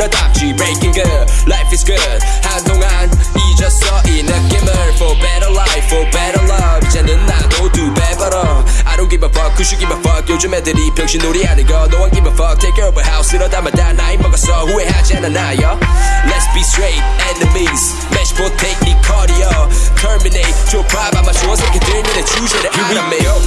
때도 쓸어담지 breaking good, life is good. 한동안 잊었어 이 느낌을 for better life, for better love. 이제는 나도 두배 벌어. I don't give a fuck, who should give a fuck. 요즘 애들이 병신놀이 하는 거 no one give a fuck. Take care of a house 이러다마다 나이 먹었어 후회하지 않아 나요. Let's be straight enemies. Match take 네 cardio. Terminate 좁아 아마 좋은 새끼들 눈에 주제를 알아매요.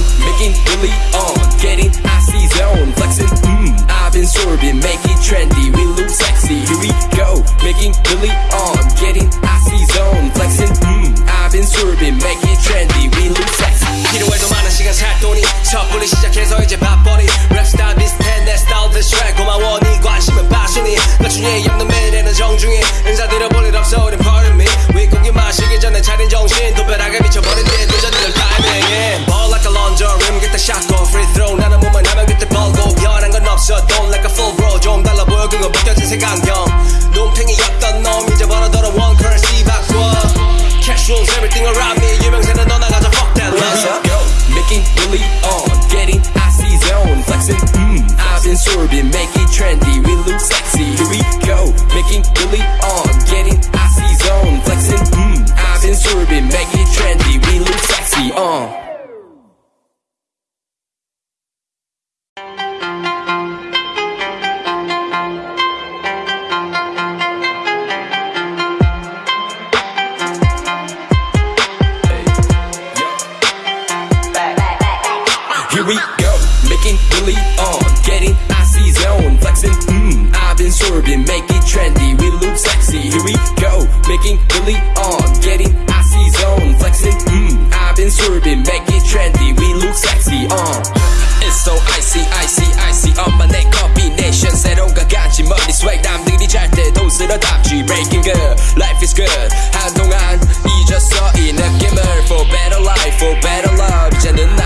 빠순이 나중에 없는 매일에는 정중히 인사드려 볼일 없어 우린 pardon me 윗고기 마시기 전에 차린 정신 도배락에 미쳐버린 뒤에 늦어지는 타이밍 Ball like a launcher rim get the shot go free throw. 나는 몸만 하면 그때 벌고 변한 건 없어 don't like a full bro 좀 달라 보여 그거 벗겨진 색안경 Mm, I've been sorbing, make it trendy. We look sexy. Here we go, making really on, getting icy zone, flexing. Mm, I've been sorbing, make it trendy. We look sexy. Uh. It's so icy, icy, icy. 엄마 내 combination 새로운 것 같지 머리 swag 남들이 잘 때도 쓸어담지 breaking good, life is good. 한동안 잊었어 이 느낌을 for better life, for better love. 이제는 나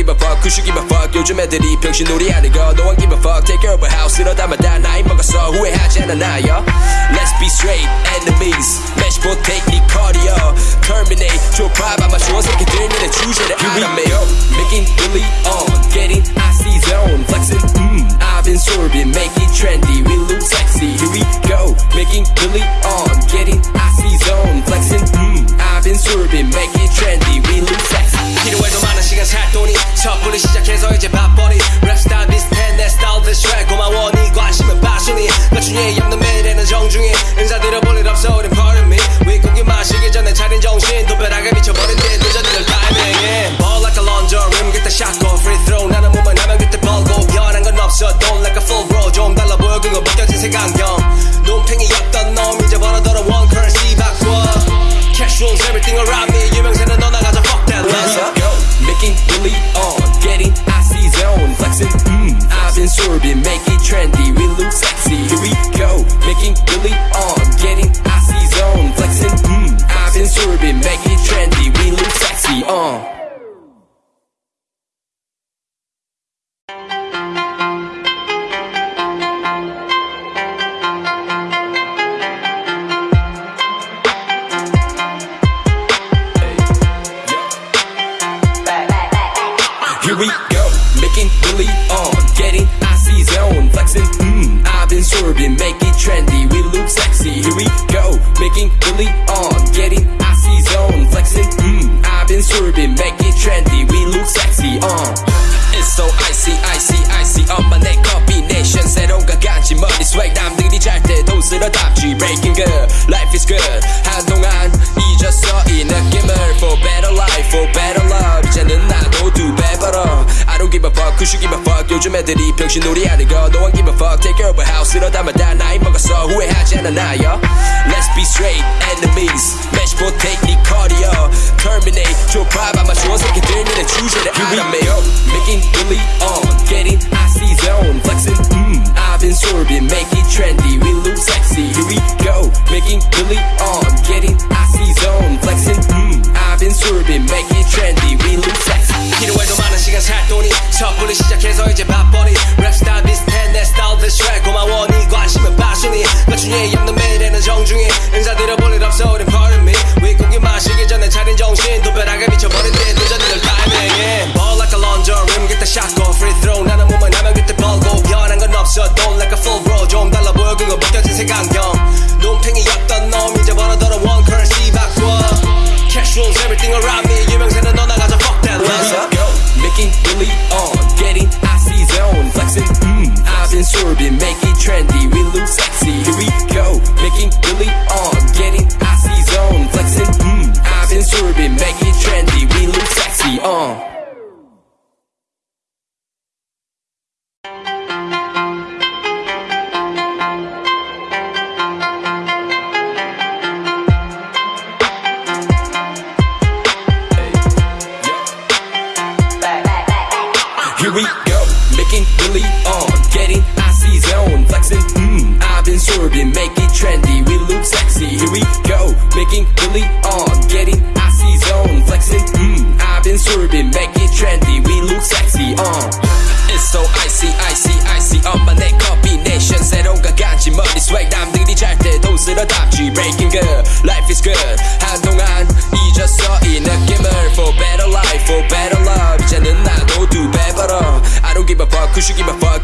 give a fuck, who should give a fuck. 요즘 애들이 병신놀이 하는 거 no one give a fuck. Take care of a house 이러다마다 나이 먹었어 후회하지 않아 나요. Let's be straight enemies. Match take 네 cardio. Terminate 좁아 아마 좋은 새끼들 눈에 주제를 알아매요. Making really on, 이제 바쁘니 랩스타일 비슷해 내 스타일 비슷해 고마워 네 관심은 빠순이. 나중에 없는 매일에는 정중히. 인사드려 볼일 없어 우린 pardon me. 윗고기 마시기 전에 차린 정신. 도배락에 미쳐버린 뒤에 늦어지는 타이밍 Ball like a get the shot go free throw 나는 몸만 하면 그때 벌고 변한 건 없어 don't like a full bro. 좀 달라 보여 그거 벗겨진 색안경 I've make it trendy. We look sexy. Uh. Here we go, making really on, getting icy zone, flexing. Mm, I've been sorbing, make it trendy. We look sexy. Here we go, making really on, getting icy zone, flexing. Mm, I've been sorbing, make it trendy. We look sexy. Uh. It's so icy, icy, icy. 엄마 내 combination 새로운 것 같지 머리 swag 남들이 잘 때도 쓸어담지 breaking good, life is good. 한동안 잊었어 이 느낌을 for better life, for better love. 이제는 나도 두배 벌어. I don't give a fuck, who should give a fuck. 요즘 애들이 병신놀이 하는 거 no one give a fuck. Take care of a house 이러다마다 나이 먹었어 후회하지 않아 나요. Let's be straight enemies. Match take 네 cardio. Terminate 좁아 아마 좋은 새끼들 눈에 주제를 알아매요. Making really on, getting icy zone, flexing. Mm, I've been sorbing, make it trendy. We look sexy. Here we go, making really on, getting icy zone, flexing. Mm, I've been sorbing, make it trendy. We look sexy. 섣불리 시작해서 이제 밥 making really on, getting icy zone, flexing. Mm, I've been sorbing, make it trendy, we look sexy. Here we go, making really on, getting icy zone, flexing. Mm, I've been sorbing, make it trendy, we look sexy. Uh. It's so icy, icy, icy. 엄마 내 combination 새로운 가간지 머리 swag 남들이 잘 때 돈 쓸어 담지 breaking good, life is good.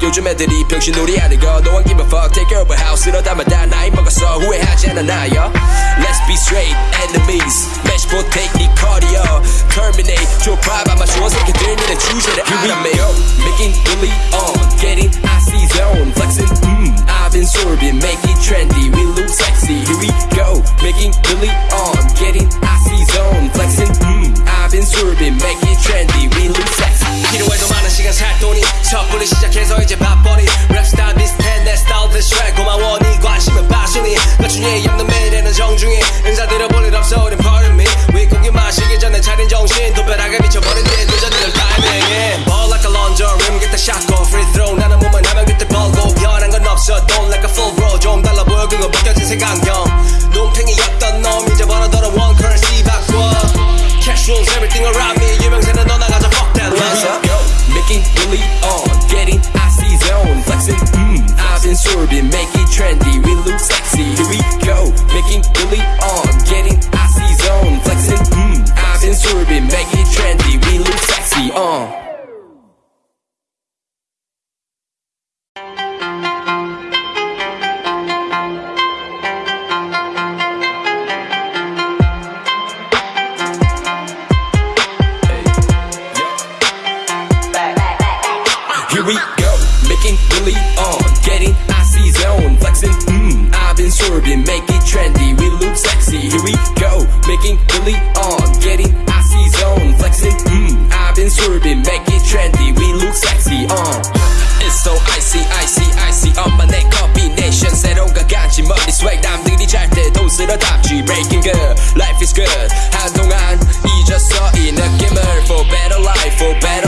요즘 애들이 병신놀이 하는 거 no one give a fuck. Take care of a house 이러다만 다 나이 먹었어 후회하지 않아 나요. Let's be straight enemies. Match potato 네 cardio. Terminate 좁아봐 맞추어 새끼들 니네 주제를 알아매요. Making really on, getting icy zone, flexing. Mm, I've been sorbing, make it trendy, we look sexy. Here we go, making really on, getting icy zone, flexing. Mm, I've been sorbing, make it trendy, we look sexy. 필요해도 많은 시간 살 돈이 섣불리 시작해서 이제 밥벌이 랩스타일 비슷해 내 스타일 대쉬 고마워 네 관심은 passion이. 나중에 없는 매일에는 정중히 인사드려 볼일 없어 우린 pardon me. 윗고기 마시기 전에 차린 정신. 두 벼락에 미쳐버린 뒤 도전들 타이밍에. Ball like a laundry rim get the shot go free throw 나는 몸을 하면 그때 벌고 변한 건 없어 don't like a full bro. 좀 달라 보여 그거 벗겨진 색안 make it trendy, we look sexy. We been sorbing, make it trendy, we look sexy. Uh. It's so icy, icy, icy. 엄마 내 combination 새로운 가간지 머리 swag 남들이 잘 때 돈 쓸어 담지 breaking good, life is good. 한동안 잊었어 이 느낌을 for better life, for better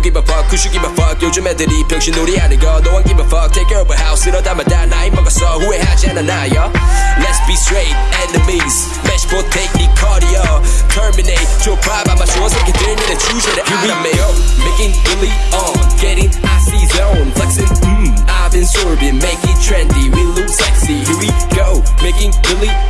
don't give a fuck, who should give a fuck. 요즘 애들이 병신놀이 하는 거 no one give a fuck. Take care of a house 이러다만 다 나이 먹었어 후회하지 않아 나요. Let's be straight enemies. Match potato 네 cardio. Terminate 좁아봐 맞추어 새끼들 니네 주제를 알아매요. Making really on, getting icy zone, flexing. Mm, I've been sorbing, make it trendy, we look sexy. Here we go, making really on,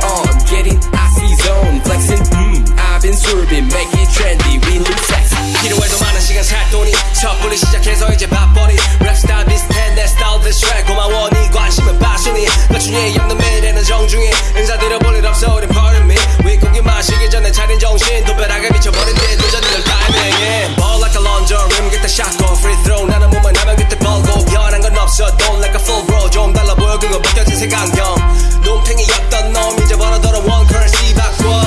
정신 두 벼락에 미쳐버린 뒤 도전들 타이밍에 Ball like a laundry rim get the shot go free throw 나는 몸을 하면 그때 벌고 변한 건 없어 don't like a full bro 좀 달라 보여 그거 벗겨진 색안경 눈팽이였던 놈 이제 벌어더러 one currency 바꿔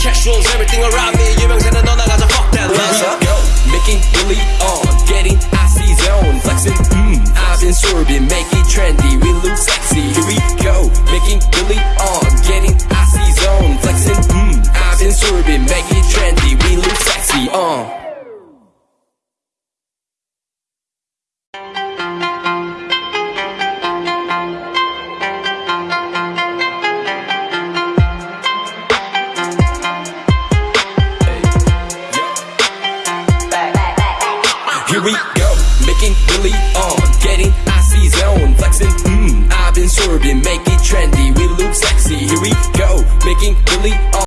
Cash rules everything around me 유명세는 너 나가서 fuck that Let's love go, making really on, getting icy zone, flexing. Mm, I've been sorbing, make it trendy,